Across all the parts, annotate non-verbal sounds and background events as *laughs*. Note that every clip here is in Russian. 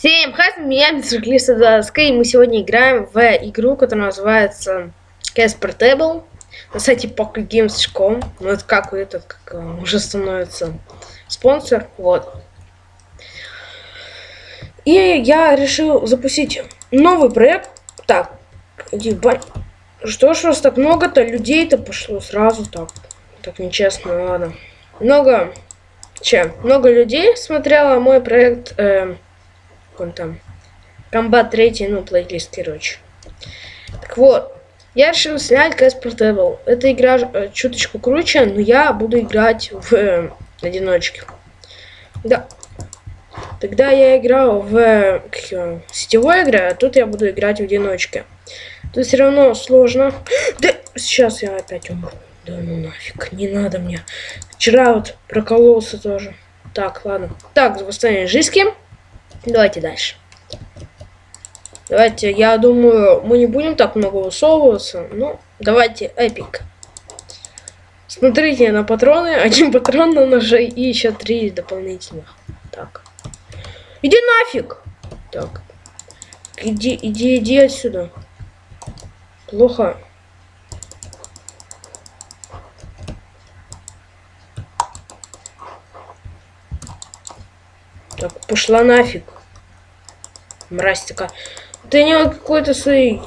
Всем хай, меня Мистер Клиса и мы сегодня играем в игру, которая называется CS Portable на сайте PocketGames.com. Ну это как этот, как э, уже становится спонсор, вот. И я решил запустить новый проект. Так, бань. Что ж у вас так много-то людей-то пошло сразу так? Так нечестно, ладно. Много, чем? Много людей смотрело мой проект... Э, он там. Комбат 3, ну, плейлист, короче. Так вот, я решил снять CS Portable. Эта игра э, чуточку круче, но я буду играть в э, одиночке. Да. Тогда я играл в э, как, сетевой игре, а тут я буду играть в одиночке. Тут все равно сложно. *gasps* Да, сейчас я опять умру. Да ну нафиг, не надо мне. Вчера вот прокололся тоже. Так, ладно. Так, восстановление жизни. Давайте дальше. Давайте, я думаю, мы не будем так много высовываться. Ну, давайте эпик. Смотрите на патроны. *laughs* Один патрон на ноже и еще три дополнительных. Так. Иди нафиг! Так. Иди, иди, иди отсюда. Плохо. Так, пошла нафиг. Мразь такая. Ты не какой-то своей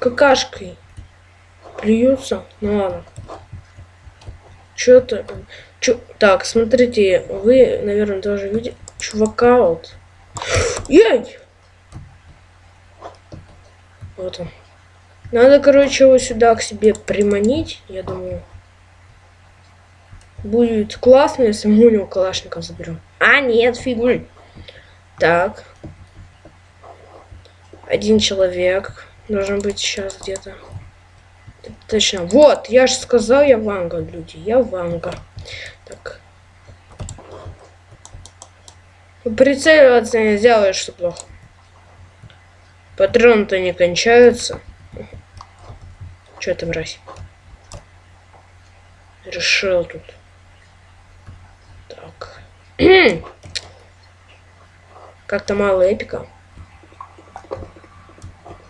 какашкой плюются. Ну ладно. Что-то... Чё... Так, смотрите, вы, наверное, тоже видите чувака вот. Ей! Вот он. Надо, короче, его сюда к себе приманить, я думаю. Будет классно, если мы у него калашников заберем. А, нет, фигуль. Так. Один человек должен быть сейчас где-то. Точно. Вот, я же сказал, я Ванга, люди. Я Ванга. Так. Прицеливаться не сделаешь, что плохо. Патроны-то не кончаются. Что это, мразь? Решил тут. Так. *clears throat* Как-то мало эпика.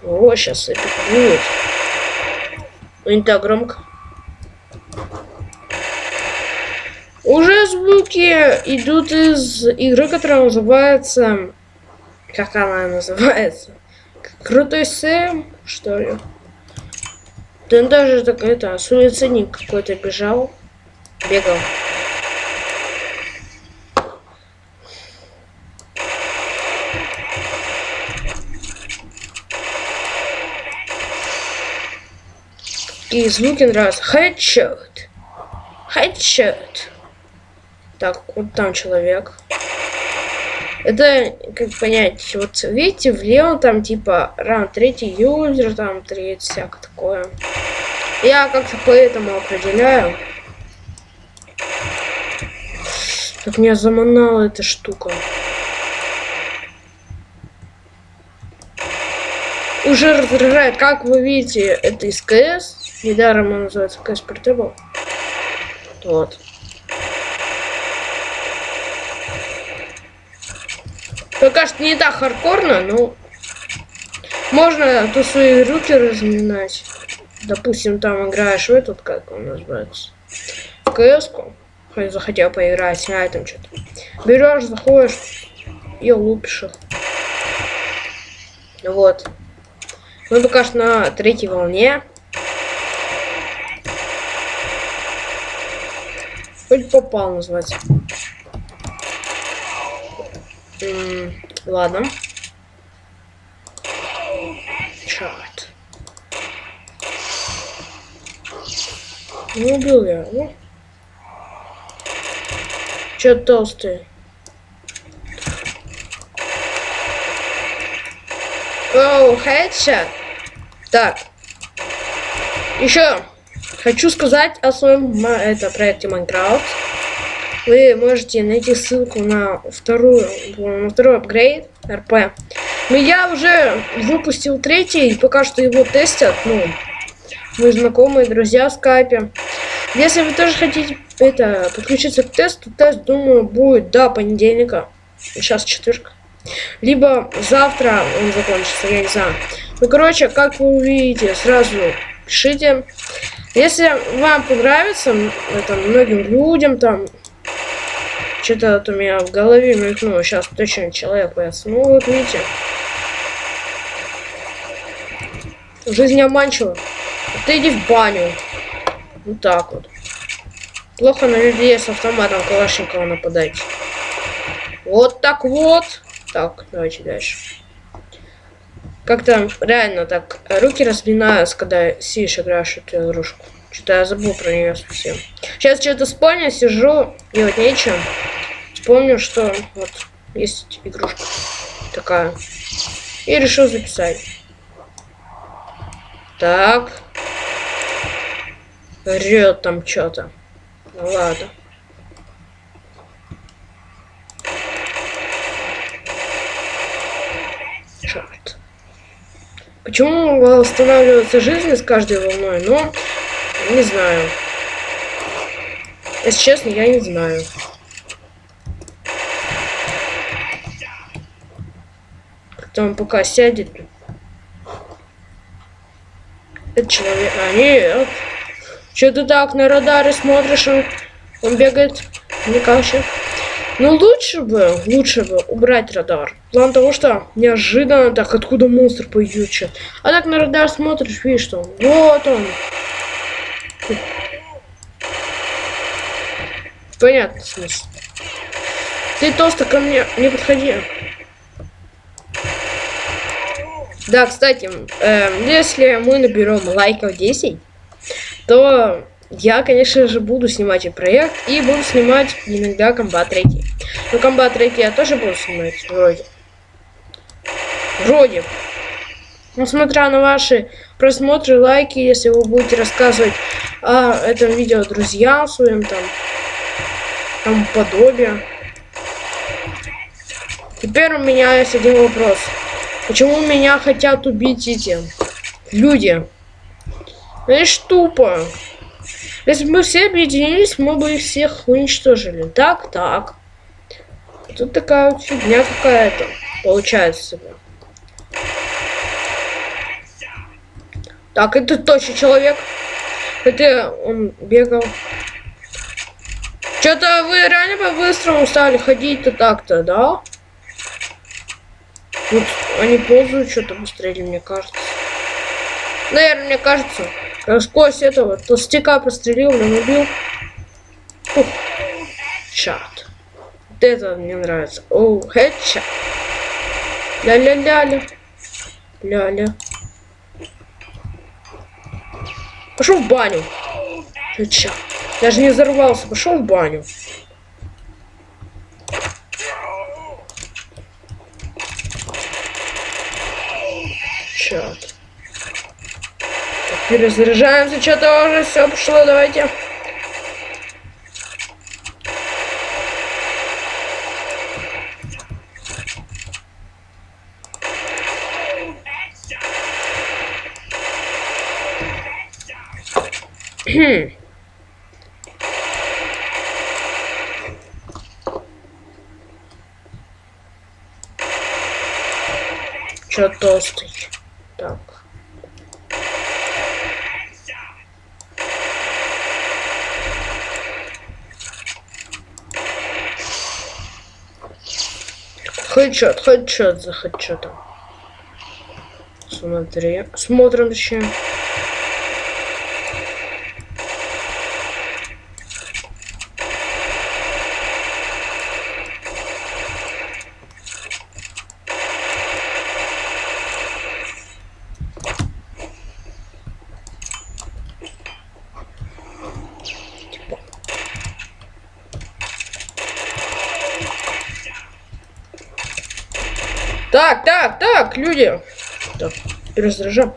О, сейчас эпик будет. Ну, не так громко. Уже звуки идут из игры, которая называется... Как она называется? Крутой Сэм, что ли? Да даже так это, суицидник какой-то бежал. Бегал. И звуки нравятся. Хедшот. Хедшот. Так, вот там человек. Это, как понять, вот видите, влево там типа ран третий юзер, там третий, всякое такое. Я как-то поэтому определяю. Как меня заманала эта штука. Уже раздражает, как вы видите, это из КС. Недаром он называется Portable. Вот. Пока что не так хардкорно, но можно то свои руки разминать. Допустим, там играешь в этот, как он называется, в кс Хоть захотел поиграть, а там что-то. Берешь, заходишь и лупишь их. Вот. Мы пока что на третьей волне. Хоть попал, называется. М -м, ладно. Черт. Не убил я, ну. Че толстый? Оу, хедшот. Так. Еще Хочу сказать о своем это, проекте Майнкрафт. Вы можете найти ссылку на вторую, на второй апгрейд РП. Но я уже выпустил третий, и пока что его тестят, ну, мои знакомые, друзья в скайпе. Если вы тоже хотите это подключиться к тесту, тест, думаю, будет до понедельника. Сейчас четверг. Либо завтра он закончится, я не знаю. Ну, короче, как вы увидите, сразу пишите. Если вам понравится, это многим людям там, что-то у меня в голове мелькнуло, сейчас точно человек появится. Ну, вот видите. Жизнь обманчива. Ты иди в баню. Вот так вот. Плохо на людей с автоматом Калашникова нападать. Вот так вот. Так, давайте дальше. Как-то реально так руки разминаются, когда сидишь играешь эту игрушку. Что-то я забыл про нее совсем. Сейчас что-то вспомню, сижу, делать нечего. Вспомню, что вот есть игрушка такая. И решил записать. Так. Рет там что-то. Ну ладно. Черт. Почему восстанавливается жизнь с каждой волной? Ну, не знаю. Если честно, я не знаю. Он пока сядет. Это человек. А, нет. Че ты так на радаре смотришь? Он, он бегает. Мне кажется. Ну лучше бы, лучше бы убрать радар. План того, что неожиданно так, откуда монстр пойдет. А так на радар смотришь, видишь, что вот он. Понятно смысл. Ты толсто ко мне не подходи. Да, кстати, э, если мы наберем лайков 10, то я, конечно же, буду снимать и проект, и буду снимать иногда комбат 3. Ну, комбат 3 я тоже буду снимать, вроде. Вроде. Ну, смотря на ваши просмотры, лайки, если вы будете рассказывать о этом видео друзьям своим, там, там подобие. Теперь у меня есть один вопрос. Почему меня хотят убить эти люди? Это ж тупо. Если бы мы все объединились, мы бы их всех уничтожили. Так, так. Тут такая вот фигня какая-то получается. Так, это точно человек. Это он бегал. Что-то вы реально по-быстрому стали ходить-то так-то, да? Вот они ползают что-то быстрее, мне кажется. Наверное, мне кажется. Сквозь этого толстяка прострелил, он убил. Ух. Чат. Вот это мне нравится. Оу, хедшот. Ля-ля-ля-ля. Ля-ля. Пошел в баню. Хедшот. Даже не взорвался, пошел в баню. Чат. Перезаряжаемся, что-то уже все пошло, давайте. Чё толстый? Так. Хедшот, хедшот за хедшотом. Смотри. Смотрим еще. Так, так, так, люди. Так, перезаряжаем.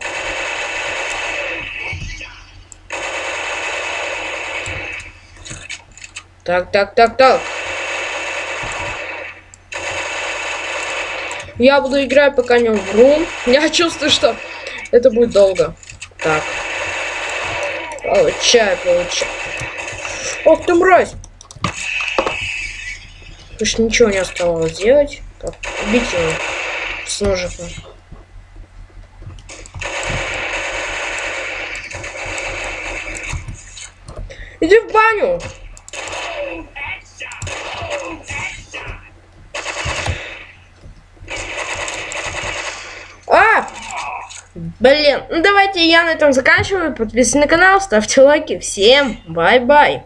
Так, так, так, так. Я буду играть, пока не умру. *laughs* Я чувствую, что это будет долго. Так. Получай, получай. Ох ты, мразь! Больше ничего не оставалось делать. Так, убить его с ножиком. Иди в баню! А! Блин, ну давайте я на этом заканчиваю. Подписывайтесь на канал, ставьте лайки. Всем bye-bye.